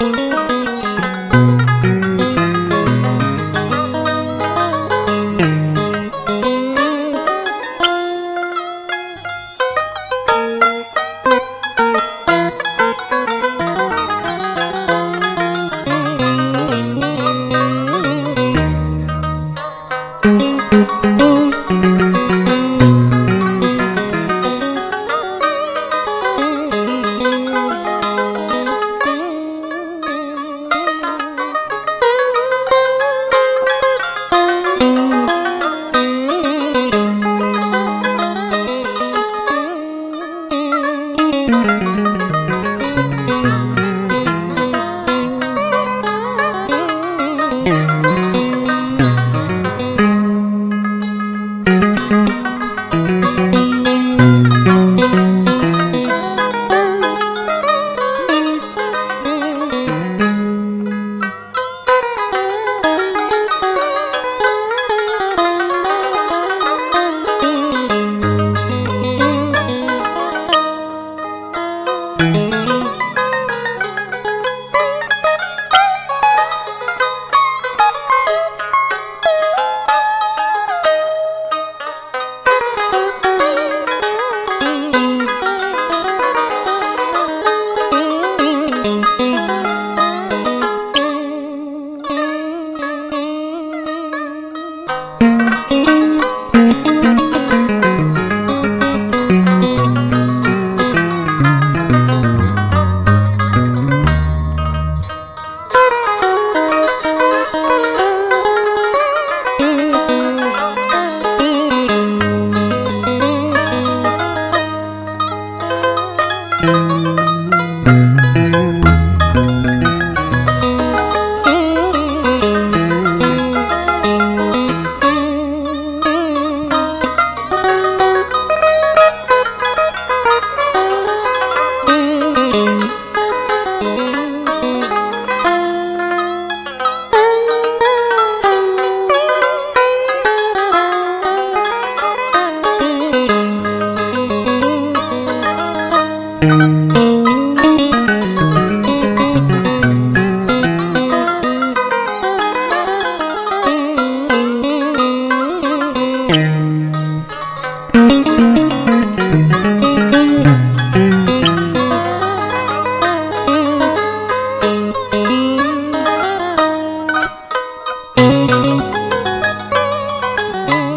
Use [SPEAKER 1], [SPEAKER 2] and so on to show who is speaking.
[SPEAKER 1] Música